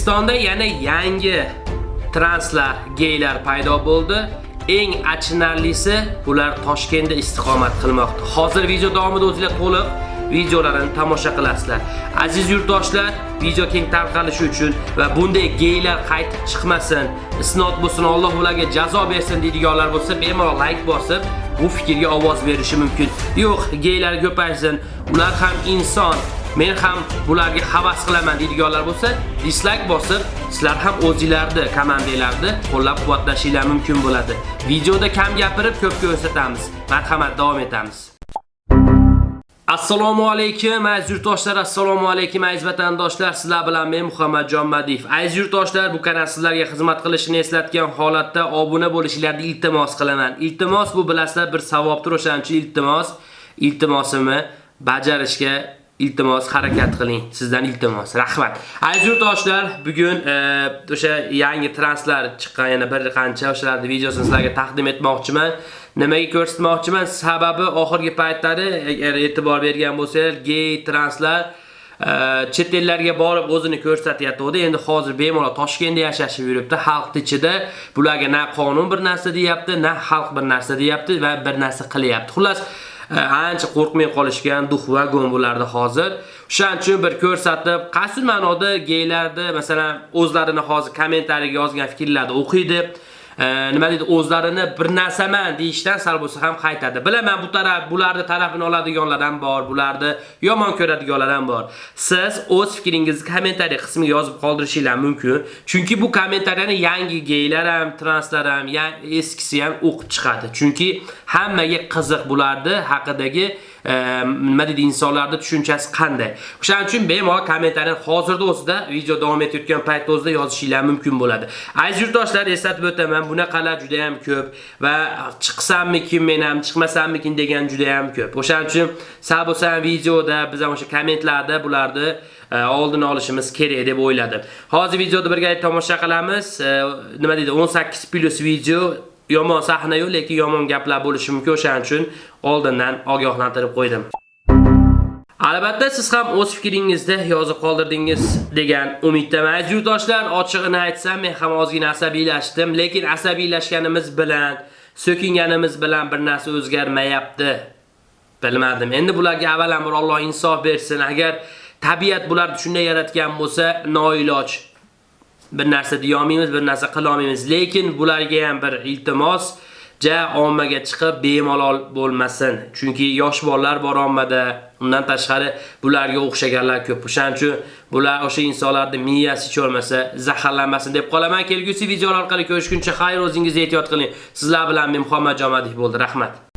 O'zbekistonda yana yangi translar, geylar paydo bo'ldi. Eng achinarlisi ular Toshkentda istiqomat qilmoqda. Hozir video davomida o'zingizlar to'liq videolarini tomosha qilasizlar. Aziz yurtdoshlar, video keng tarqalishi uchun va bunday geylar qaytib chiqmasin, isnot bo'lsin, Alloh ularga jazo bersin deydiganlar bo'lsa, bemalol like bosib, bu fikrga ovoz berishi mumkin. Yo'q, geylar ko'paysin, ular ham inson, men ham bularga havas qilaman deydiganlar bo'lsa, dislike bosib, sizlar ham o'zingizlarni komandalarni qo'llab-quvvatlashinglar mumkin bo'ladi. Videoda kam gapirib, ko'p ko'rsatamiz. Marhamat, davom etamiz. Assalomu alaykum aziz yurtdoshlar, assalomu alaykum aziz vatandoshlar. Sizlar bilan men Muhammadjon Madiyev. Aziz yurtdoshlar, bu kanal sizlarga xizmat qilishini eslatgan holatda obuna bo'lishingizni iltimos qilaman. Iltimos bu bilasizlar bir savobdir, o'shaning uchun iltimos, iltimosimni bajarishga iltimos harakat qiling. Sizdan iltimos. Rahmat. Aziz yurtdoshlar, bugun e, o'sha yangi translar chiqqan yana bir qancha o'shalarni videosini sizlarga taqdim etmoqchiman. Nimaga ko'rsatmoqchiman? Sababi oxirgi paytlari agar e'tibor bergan bo'lsangiz, gay translar e, chet ellarga borib o'zini ko'rsatyapti. Endi hozir bemalol Toshkentda yashashib yuribdi. Xalq ichida bularga na qonun bir narsa deyapti, na xalq bir narsa deyapti va bir narsa qilyapti. Xullas, ancha qo'rqmay qolishgan duh vagon hozir. O'shaning uchun bir ko'rsatib, qaysi ma'noda geylarni, masalan, o'zlarini hozir kommentariyaga yozgan fikrlarni o'qiydi. Nima deydi o'zlarini bir narsaman deyishdan sal bo'lsa ham qaytadi. Bilaman bu taraf bularni tarafini oladiganlar ham bor, bularni yomon ko'radiganlar ham bor. Siz o'z fikringizni kommentariy qismiga yozib qoldirishingiz mumkin. Chunki bu kommentariyani yangi geylar ham, translar ham, eskisi ham o'qib chiqadi. Chunki hammaga qiziq bularni haqidagi Ehm, nima deydi insonlarda tushunchasi qanday. O'shaning uchun bemalol kommentariyani hozirda o'zida video davom etayotgan paytda o'zida yozishinglar mumkin bo'ladi. Aziz yurtdoshlar, eslatib o'taman, bunaqalar juda ham ko'p va chiqsammikin men ham, chiqmasammikin degan juda ham ko'p. O'shaning uchun sal bo'lsa ham videoda biz ham o'sha kommentlarda bularni e, oldini olishimiz kerak deb o'yladim. Hozir videoni birgalikda tomosha qilamiz. E, nima deydi 18 plyus video yomon sahna yo'q, lekin yomon gaplar bo'lishi mumkin. O'shaning uchun oldindan ogohlantirib qo'ydim. Albatta siz ham o'z fikringizda yozib qoldirdingiz degan umiddaman. Aziz yurtdoshlar, ochig'ini aytsam, men ham ozgina asabiylashdim, lekin asabiylashganimiz bilan, so'kinganimiz bilan bir narsa o'zgarmayapti. Bilmadim. Endi bularga avvalambor Alloh insof bersin. Agar tabiat bularni shunday yaratgan bo'lsa, noiloj bir narsa deya olmaymiz, bir narsa qila olmaymiz. Lekin bularga ham bir iltimos, ja ommaga chiqib bemalol bo'lmasin. Chunki yosh bolalar bor ommada, undan tashqari bularga o'xshaganlar ko'p. O'shaning uchun bular o'sha insonlarning miyasi cho'rmasa, zaharlanmasin deb qolaman. Kelgusi videolar orqali ko'rishguncha xayr, o'zingizni ehtiyot qiling. Sizlar bilan men Muhammad Jomadiyev bo'ldi. Rahmat.